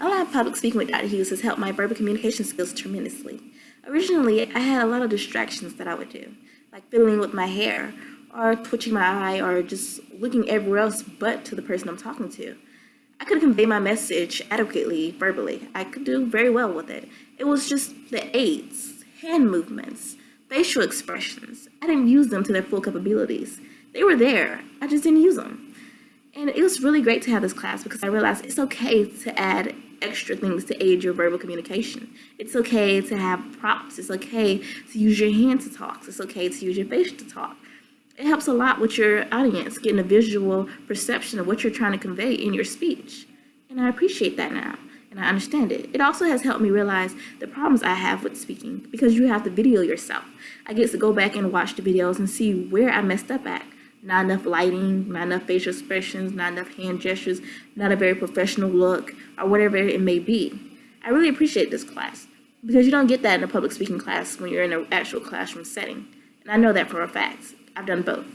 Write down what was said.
Online public speaking with Dr. Hughes has helped my verbal communication skills tremendously. Originally, I had a lot of distractions that I would do, like fiddling with my hair, or twitching my eye, or just looking everywhere else but to the person I'm talking to. I could convey my message adequately verbally. I could do very well with it. It was just the aids, hand movements, facial expressions. I didn't use them to their full capabilities. They were there, I just didn't use them. And it was really great to have this class because I realized it's okay to add extra things to aid your verbal communication. It's okay to have props. It's okay to use your hand to talk. It's okay to use your face to talk. It helps a lot with your audience, getting a visual perception of what you're trying to convey in your speech. And I appreciate that now, and I understand it. It also has helped me realize the problems I have with speaking because you have to video yourself. I get to go back and watch the videos and see where I messed up at not enough lighting, not enough facial expressions, not enough hand gestures, not a very professional look, or whatever it may be. I really appreciate this class because you don't get that in a public speaking class when you're in an actual classroom setting. And I know that for a fact. I've done both.